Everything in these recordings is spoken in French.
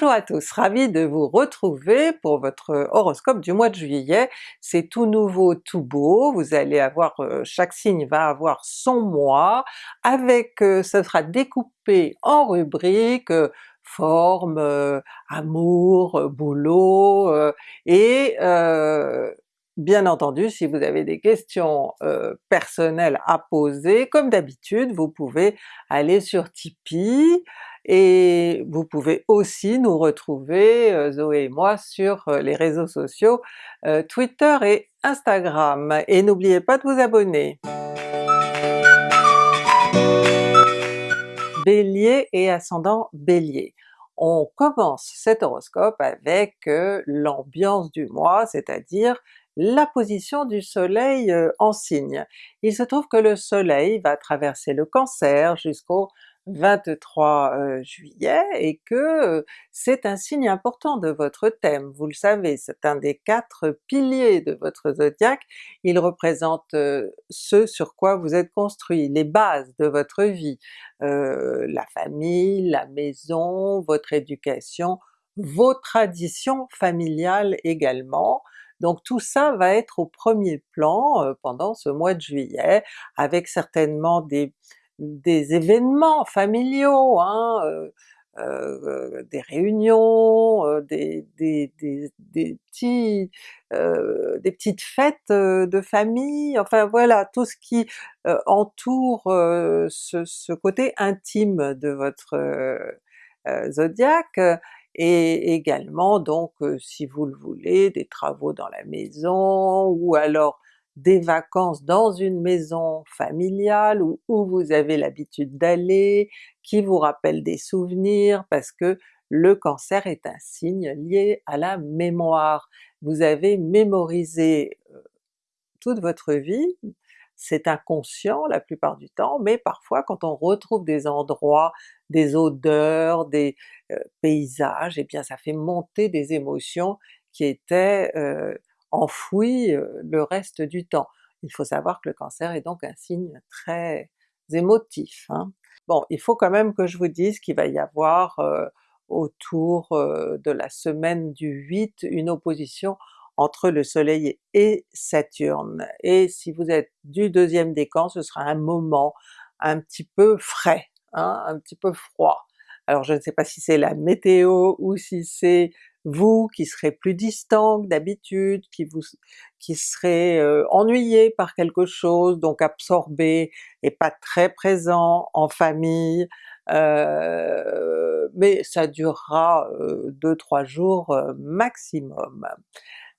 Bonjour à tous, ravi de vous retrouver pour votre horoscope du mois de juillet. C'est tout nouveau, tout beau, vous allez avoir, euh, chaque signe va avoir son mois, avec, euh, ce sera découpé en rubriques, euh, forme, amour, boulot, et Bien entendu, si vous avez des questions personnelles à poser, comme d'habitude, vous pouvez aller sur Tipeee, et vous pouvez aussi nous retrouver, Zoé et moi, sur les réseaux sociaux Twitter et Instagram. Et n'oubliez pas de vous abonner! Bélier et ascendant Bélier. On commence cet horoscope avec l'ambiance du mois, c'est-à-dire la position du soleil en signe. Il se trouve que le soleil va traverser le Cancer jusqu'au 23 juillet et que c'est un signe important de votre thème, vous le savez, c'est un des quatre piliers de votre zodiaque, il représente ce sur quoi vous êtes construit, les bases de votre vie, la famille, la maison, votre éducation, vos traditions familiales également, donc tout ça va être au premier plan pendant ce mois de juillet, avec certainement des événements familiaux, hein, euh, euh, des réunions, euh, des, petites fêtes de famille, enfin voilà, tout ce qui entoure ce, côté intime de votre zodiaque, et également donc si vous le voulez, des travaux dans la maison, ou alors des vacances dans une maison familiale où, où vous avez l'habitude d'aller, qui vous rappelle des souvenirs, parce que le Cancer est un signe lié à la mémoire. Vous avez mémorisé euh, toute votre vie, c'est inconscient la plupart du temps, mais parfois quand on retrouve des endroits, des odeurs, des euh, paysages, et eh bien ça fait monter des émotions qui étaient euh, enfoui le reste du temps. Il faut savoir que le Cancer est donc un signe très émotif. Hein. Bon, il faut quand même que je vous dise qu'il va y avoir autour de la semaine du 8 une opposition entre le soleil et Saturne, et si vous êtes du deuxième décan, ce sera un moment un petit peu frais, hein, un petit peu froid. Alors je ne sais pas si c'est la météo ou si c'est vous qui serez plus distant que d'habitude, qui vous qui serez euh, ennuyé par quelque chose, donc absorbé et pas très présent en famille, euh, mais ça durera 2-3 euh, jours maximum.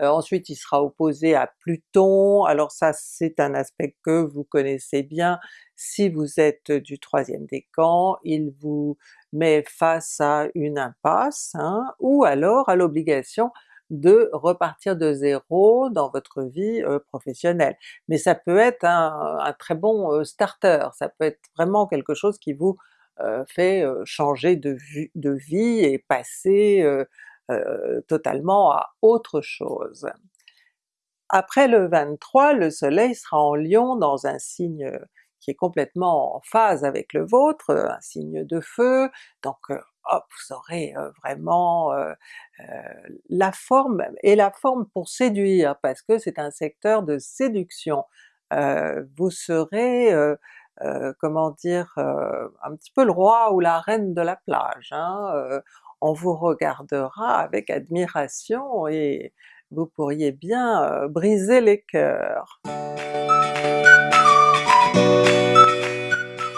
Ensuite il sera opposé à Pluton, alors ça c'est un aspect que vous connaissez bien, si vous êtes du troisième décan, il vous met face à une impasse, hein, ou alors à l'obligation de repartir de zéro dans votre vie euh, professionnelle. Mais ça peut être un, très bon euh, starter, ça peut être vraiment quelque chose qui vous euh, fait changer de, de, vie et passer totalement à autre chose. Après le 23, le soleil sera en Lion dans un signe qui est complètement en phase avec le vôtre, un signe de feu, donc hop, vous aurez vraiment la forme, et la forme pour séduire, parce que c'est un secteur de séduction. vous serez, comment dire, un petit peu le roi ou la reine de la plage, hein, on vous regardera avec admiration et vous pourriez bien briser les cœurs.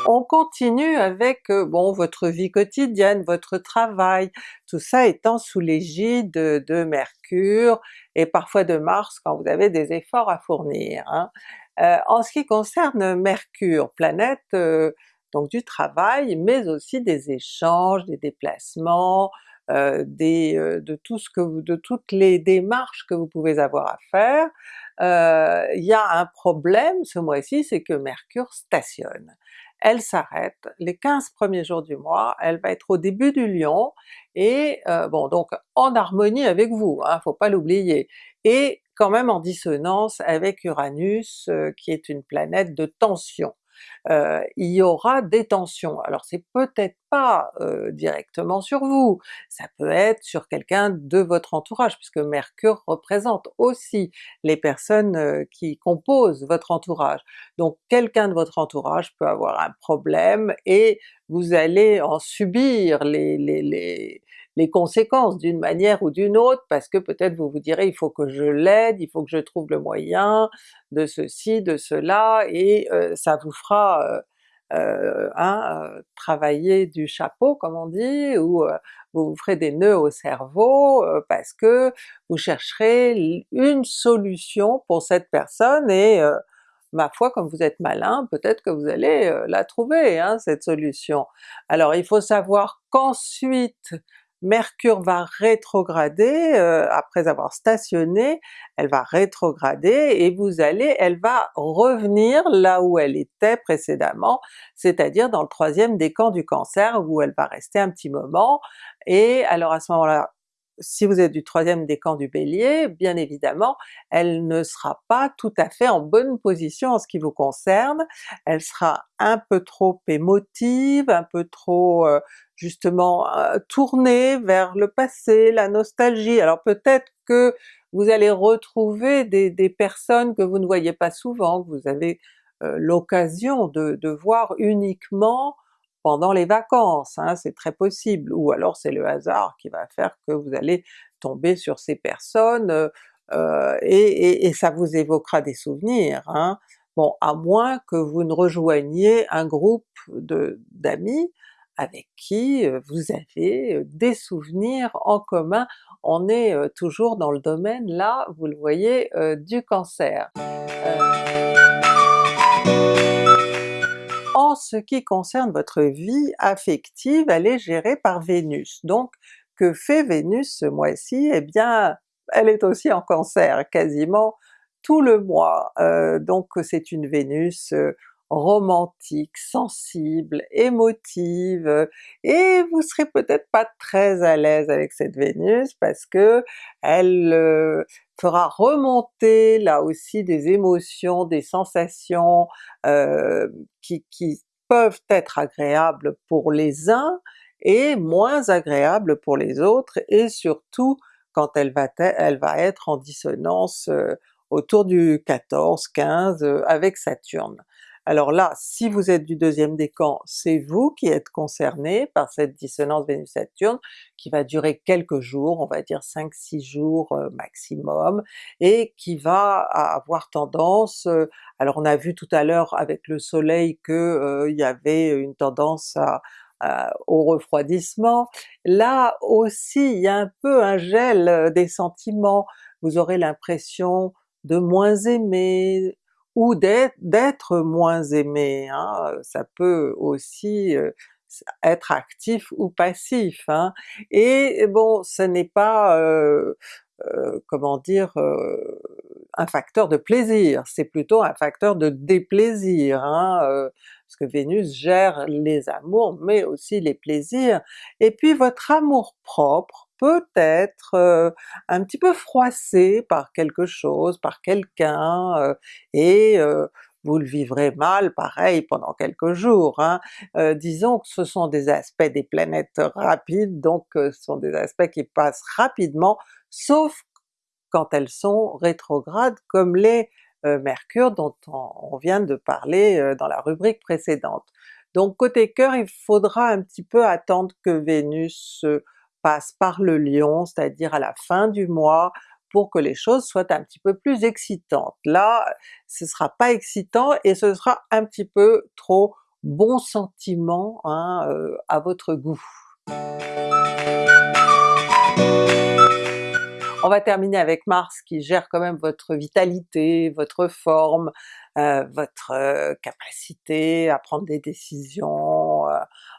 On continue avec bon votre vie quotidienne, votre travail, tout ça étant sous l'égide de, Mercure et parfois de Mars quand vous avez des efforts à fournir. Hein. en ce qui concerne Mercure, planète donc du travail, mais aussi des échanges, des déplacements, des, de tout ce que vous, de toutes les démarches que vous pouvez avoir à faire, il y a un problème ce mois-ci, c'est que Mercure stationne. Elle s'arrête les 15 premiers jours du mois, elle va être au début du Lion, et bon donc en harmonie avec vous, hein, faut pas l'oublier, et quand même en dissonance avec Uranus qui est une planète de tension. Euh, il y aura des tensions. Alors c'est peut-être pas euh, directement sur vous, ça peut être sur quelqu'un de votre entourage, puisque Mercure représente aussi les personnes euh, qui composent votre entourage. Donc quelqu'un de votre entourage peut avoir un problème et vous allez en subir les, les conséquences d'une manière ou d'une autre, parce que peut-être vous vous direz il faut que je l'aide, il faut que je trouve le moyen de ceci, de cela, et euh, ça vous fera euh, euh, hein, travailler du chapeau comme on dit, ou vous vous ferez des nœuds au cerveau parce que vous chercherez une solution pour cette personne et ma foi comme vous êtes malin, peut-être que vous allez la trouver hein, cette solution. Alors il faut savoir qu'ensuite Mercure va rétrograder, euh, après avoir stationné, elle va rétrograder et vous allez, elle va revenir là où elle était précédemment, c'est-à-dire dans le troisième décan du Cancer où elle va rester un petit moment, et alors à ce moment-là si vous êtes du troisième décan du Bélier, bien évidemment, elle ne sera pas tout à fait en bonne position en ce qui vous concerne, elle sera un peu trop émotive, un peu trop euh, justement euh, tournée vers le passé, la nostalgie. Alors peut-être que vous allez retrouver des, personnes que vous ne voyez pas souvent, que vous avez euh, l'occasion de, voir uniquement pendant les vacances, hein, c'est très possible, ou alors c'est le hasard qui va faire que vous allez tomber sur ces personnes, euh, et, ça vous évoquera des souvenirs. Hein. Bon, à moins que vous ne rejoigniez un groupe d'amis avec qui euh, vous avez des souvenirs en commun. On est toujours dans le domaine là, vous le voyez, du Cancer. En ce qui concerne votre vie affective, elle est gérée par Vénus. Donc que fait Vénus ce mois-ci? Eh bien elle est aussi en Cancer quasiment tout le mois, euh, donc c'est une Vénus euh, romantique, sensible, émotive, et vous serez peut-être pas très à l'aise avec cette Vénus parce que elle euh, fera remonter là aussi des émotions, des sensations euh, qui, qui peuvent être agréables pour les uns et moins agréables pour les autres, et surtout quand elle va, elle va être en dissonance euh, autour du 14-15 avec Saturne. Alors là, si vous êtes du deuxième décan, c'est vous qui êtes concerné par cette dissonance Vénus-Saturne qui va durer quelques jours, on va dire 5-6 jours euh, maximum, et qui va avoir tendance, euh, alors on a vu tout à l'heure avec le soleil qu'il euh, y avait une tendance au refroidissement, là aussi il y a un peu un gel des sentiments, vous aurez l'impression de moins aimer, ou d'être moins aimé, hein, ça peut aussi être actif ou passif. Hein. Et bon, ce n'est pas, comment dire, un facteur de plaisir, c'est plutôt un facteur de déplaisir, hein, parce que Vénus gère les amours mais aussi les plaisirs. Et puis votre amour propre, peut être euh, un petit peu froissé par quelque chose, par quelqu'un, euh, et euh, vous le vivrez mal pareil pendant quelques jours. Hein. disons que ce sont des aspects des planètes rapides, donc ce sont des aspects qui passent rapidement, sauf quand elles sont rétrogrades comme les Mercure dont on, vient de parler dans la rubrique précédente. Donc côté cœur, il faudra un petit peu attendre que Vénus passe par le lion, c'est-à-dire à la fin du mois, pour que les choses soient un petit peu plus excitantes. Là, ce sera pas excitant et ce sera un petit peu trop bon sentiment hein, euh, à votre goût. On va terminer avec Mars qui gère quand même votre vitalité, votre forme, euh, votre euh, capacité à prendre des décisions,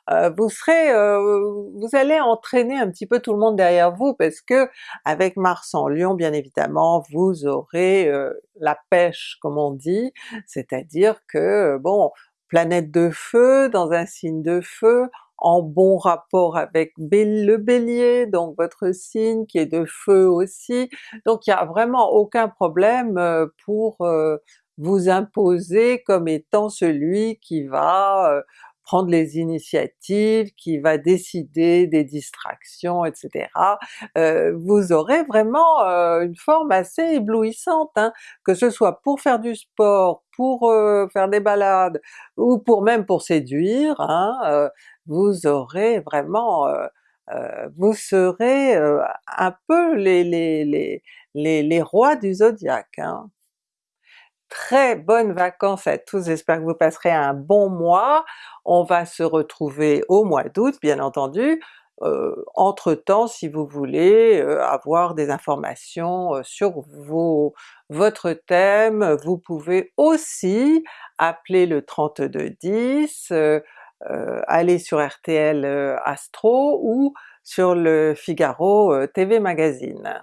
euh, vous serez, vous allez entraîner un petit peu tout le monde derrière vous parce que avec Mars en Lion bien évidemment vous aurez la pêche comme on dit, c'est-à-dire que bon, planète de feu dans un signe de feu, en bon rapport avec le Bélier, donc votre signe qui est de feu aussi, donc il n'y a vraiment aucun problème pour vous imposer comme étant celui qui va prendre les initiatives, qui va décider des distractions, etc. Euh, vous aurez vraiment euh, une forme assez éblouissante, hein, que ce soit pour faire du sport, pour euh, faire des balades, ou pour même pour séduire, hein, vous aurez vraiment vous serez un peu les, les, les, les, les rois du zodiaque. Hein très bonnes vacances à tous, j'espère que vous passerez un bon mois. On va se retrouver au mois d'août bien entendu. Euh, entre-temps, si vous voulez euh, avoir des informations euh, sur vos, votre thème, vous pouvez aussi appeler le 3210, aller sur RTL Astro ou sur le Figaro TV Magazine.